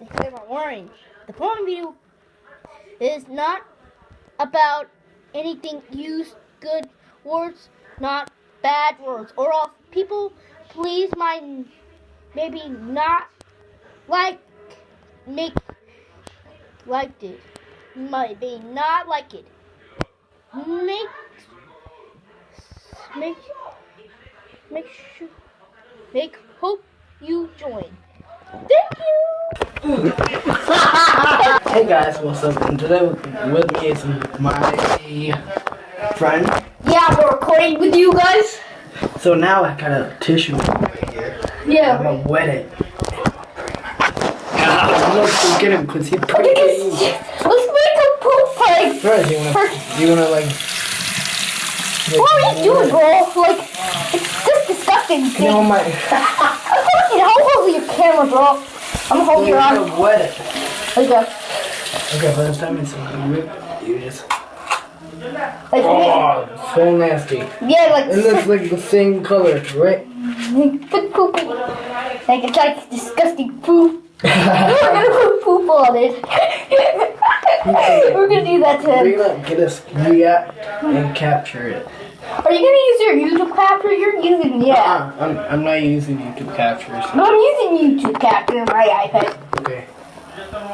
the hair I'm. The point video is not about anything used good words, not bad words. Or else people please might maybe not like make liked it. Might be not like it. Make make make sure make hope you join. Thank you. Hey guys, what's up? And today with me is my friend. Yeah, we're recording with you guys. So now I got a tissue right here. I'm gonna wet it. I'm gonna get him because he Let's pretty. make a poop fight. First, you wanna, you wanna like. What are you doing, bro? Like, it's just disgusting. You know my. I'm fucking hold over your camera, bro. I'm holding your You're arm. gonna wet it. Like a, Okay, but this time oh, it's rip. You just. like, Oh, so nasty. yeah, like, And it's like the same color, right? like poopy. Like it's like disgusting poop. We're gonna put poop on it. We're gonna do that to We're him. gonna get us react and capture it. Are you gonna use your YouTube capture? You're using yeah. Uh-uh, I'm, I'm not using YouTube captures. No, I'm using YouTube capture on my iPad. Okay.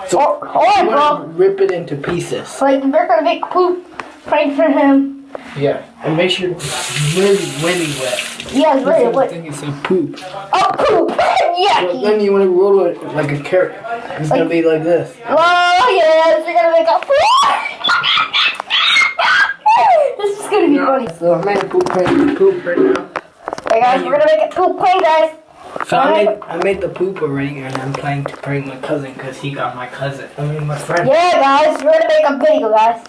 So, So, alright, you wanna bro. rip it into pieces. Like we're gonna make poop prank for him. Yeah. And make sure it's really, really wet. Yeah, it's really I what? think it's a poop. Oh, poop! Yucky! then you want to roll it like a carrot. It's gonna be like this. Oh yes, we're gonna make a This is gonna be funny. So I made a poop prank. Poop right now. Hey guys, we're gonna make a poop prank, guys. So I made I made the poop already, and I'm planning to prank my cousin because he got my cousin. I mean my friend. Yeah, guys, we're gonna make a video, guys.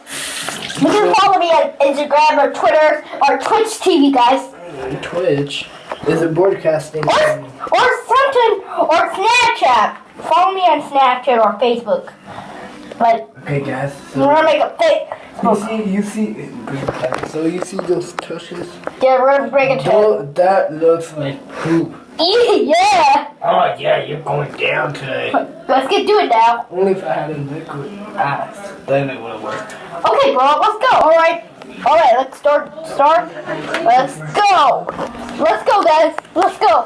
You can follow me on Instagram or Twitter or Twitch TV, guys. Mm, Twitch is it broadcasting? Or, or something, or Snapchat. Follow me on Snapchat or Facebook. But Okay, guys. we're gonna make a fake. You see, you see. So you see those tushes? Yeah, we're gonna break it to That looks like poop. Yeah! Oh yeah, you're going down today. Let's get to it now. Only if I had a liquid ass, then it would have worked. Okay, bro, let's go. All right, all right. Let's start. Start. Let's go. Let's go, guys. Let's go.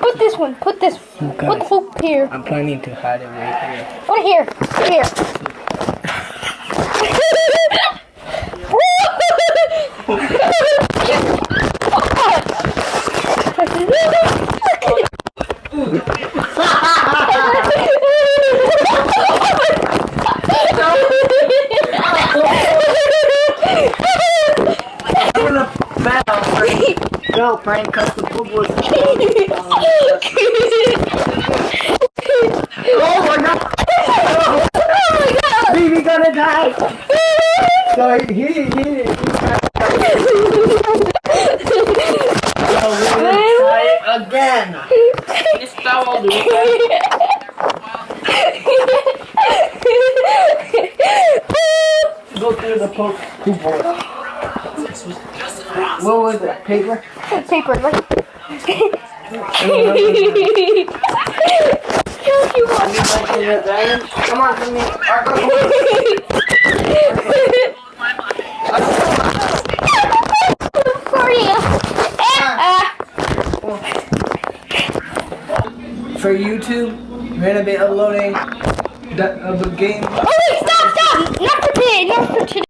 Put this one. Put this. Put the hoop here. I'm planning to hide it right here. Put it here. Put it here. Go, Frank, cause the poop was. Oh my god! Baby gonna die! So he, he, he. So again. Installed it. Go through the hole. What was it? Paper? Paper. Like. Come on, come here. For you. Ah. For YouTube, we're gonna be uploading the, uh, the game. Oh wait, stop, stop! Not for today, not for today.